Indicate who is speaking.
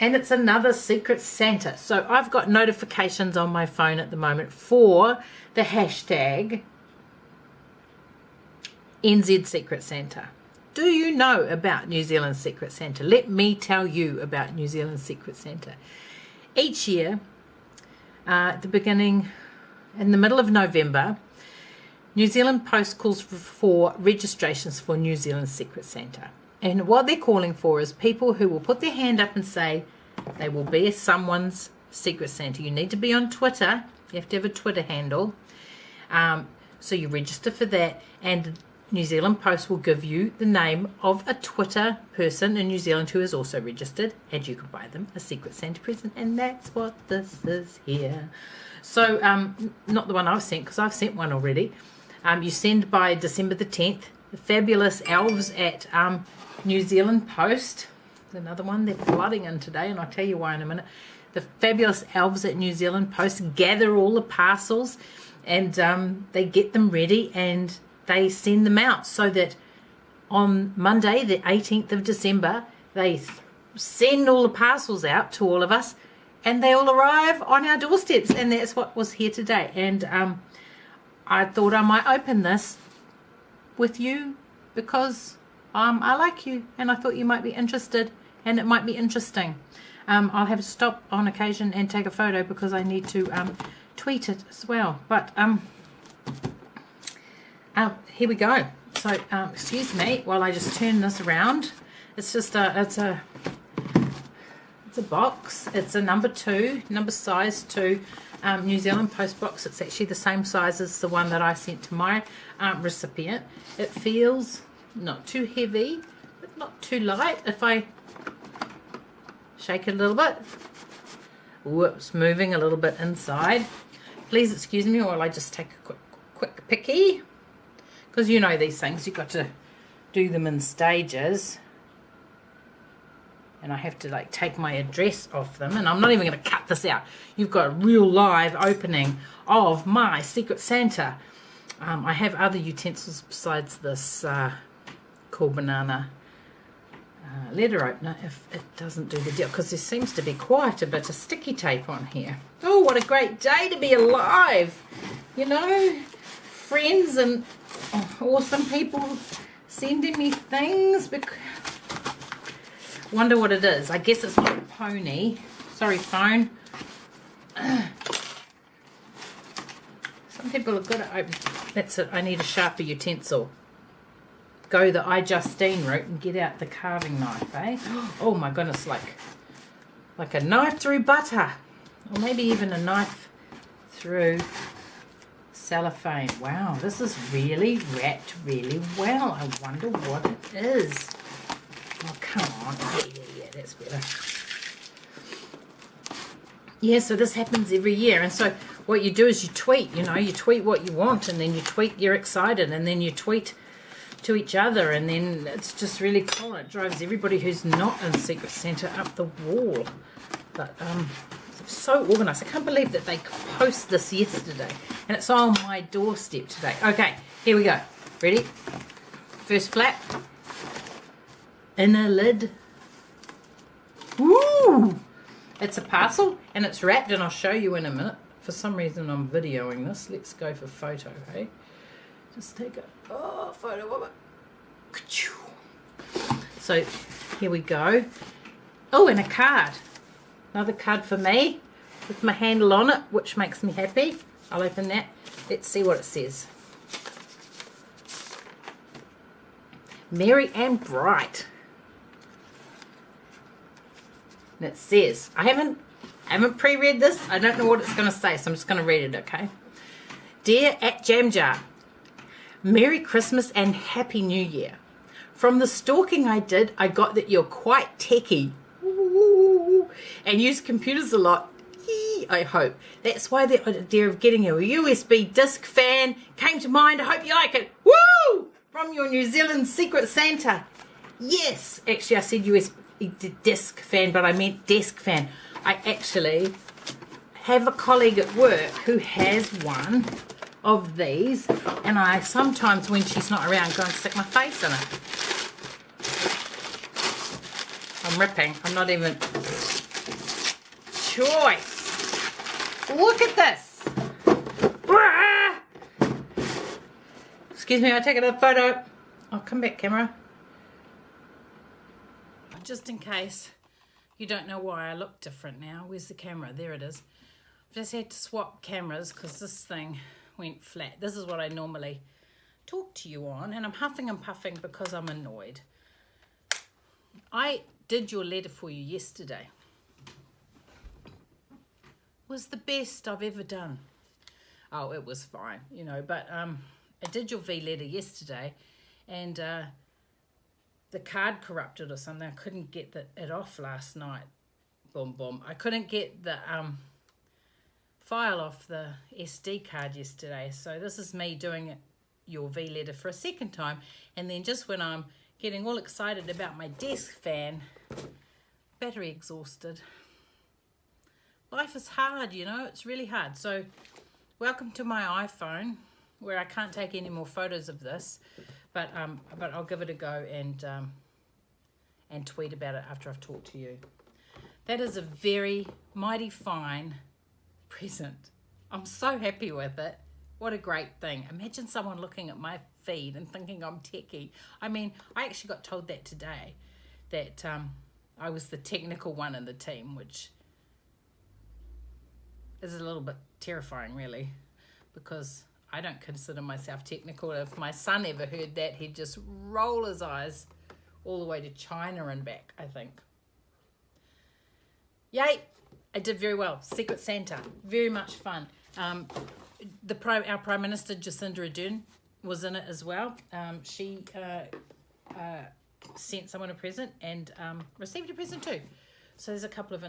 Speaker 1: and it's another Secret Santa. So I've got notifications on my phone at the moment for the hashtag NZ Secret Santa. Do you know about New Zealand Secret Santa? Let me tell you about New Zealand Secret Santa. Each year, uh, at the beginning, in the middle of November, New Zealand Post calls for, registrations for New Zealand Secret Santa. And what they're calling for is people who will put their hand up and say they will be someone's Secret Santa. You need to be on Twitter. You have to have a Twitter handle. Um, so you register for that and New Zealand Post will give you the name of a Twitter person in New Zealand who is also registered and you can buy them a Secret Santa present and that's what this is here. So, um, not the one I've sent because I've sent one already. Um, you send by December the 10th. The fabulous elves at um, New Zealand Post. Another one they're flooding in today and I'll tell you why in a minute. The fabulous elves at New Zealand Post gather all the parcels and um, they get them ready and they send them out so that on Monday, the 18th of December, they send all the parcels out to all of us and they all arrive on our doorsteps. And that's what was here today. And um, I thought I might open this with you because um, I like you and I thought you might be interested and it might be interesting. Um, I'll have to stop on occasion and take a photo because I need to um, tweet it as well. But um, um, here we go. So, um, excuse me while I just turn this around. It's just a, it's a, it's a box. It's a number two, number size two um, New Zealand Post box. It's actually the same size as the one that I sent to my um, recipient. It feels not too heavy, but not too light. If I shake it a little bit, whoops, moving a little bit inside. Please excuse me while I just take a quick, quick picky because you know these things you've got to do them in stages and I have to like take my address off them and I'm not even going to cut this out. You've got a real live opening of my Secret Santa. Um, I have other utensils besides this uh, cool banana uh, letter opener if it doesn't do the deal because there seems to be quite a bit of sticky tape on here. Oh what a great day to be alive! You know friends and awesome people sending me things. Because Wonder what it is. I guess it's not a pony. Sorry, phone. Some people are good at. That's it. I need a sharper utensil. Go the iJustine route and get out the carving knife, eh? Oh my goodness, like like a knife through butter. Or maybe even a knife through cellophane. Wow, this is really wrapped really well. I wonder what it is. Oh, come on. Yeah, yeah, yeah, that's better. Yeah, so this happens every year. And so what you do is you tweet, you know, you tweet what you want and then you tweet you're excited and then you tweet to each other and then it's just really cool. It drives everybody who's not in Secret Santa up the wall. But um, so organized. I can't believe that they post this yesterday and it's on my doorstep today. Okay, here we go. Ready? First flap. Inner lid. Woo! It's a parcel and it's wrapped and I'll show you in a minute. For some reason I'm videoing this. Let's go for photo, hey? Just take a oh, photo of it. So here we go. Oh, and a card. Another card for me with my handle on it, which makes me happy. I'll open that. Let's see what it says. Merry and Bright. And it says, I haven't I haven't pre-read this. I don't know what it's going to say, so I'm just going to read it, okay? Dear at Jam Jar, Merry Christmas and Happy New Year. From the stalking I did, I got that you're quite techie and use computers a lot. I hope. That's why the idea of getting a USB disc fan came to mind. I hope you like it. Woo! From your New Zealand Secret Santa. Yes. Actually, I said USB disc fan, but I meant desk fan. I actually have a colleague at work who has one of these and I sometimes when she's not around go and stick my face in it. I'm ripping. I'm not even choice. Look at this. Excuse me, I'll take another photo. I'll come back, camera. Just in case you don't know why I look different now. Where's the camera? There it is. I've just had to swap cameras because this thing went flat. This is what I normally talk to you on and I'm huffing and puffing because I'm annoyed. I did your letter for you yesterday. was the best I've ever done. Oh, it was fine, you know, but um, I did your V letter yesterday and uh, the card corrupted or something. I couldn't get the, it off last night. Boom, boom. I couldn't get the um, file off the SD card yesterday. So this is me doing your V letter for a second time. And then just when I'm getting all excited about my desk fan, battery exhausted. Life is hard, you know, it's really hard. So welcome to my iPhone where I can't take any more photos of this, but um, but I'll give it a go and um, and tweet about it after I've talked to you. That is a very mighty fine present. I'm so happy with it. What a great thing. Imagine someone looking at my feed and thinking I'm techie. I mean, I actually got told that today, that um, I was the technical one in the team, which is a little bit terrifying, really, because I don't consider myself technical. If my son ever heard that, he'd just roll his eyes all the way to China and back, I think. Yay! I did very well. Secret Santa, very much fun. Um, the prime, our Prime Minister Jacinda Ardern was in it as well. Um, she uh, uh, sent someone a present and um, received a present too. So there's a couple of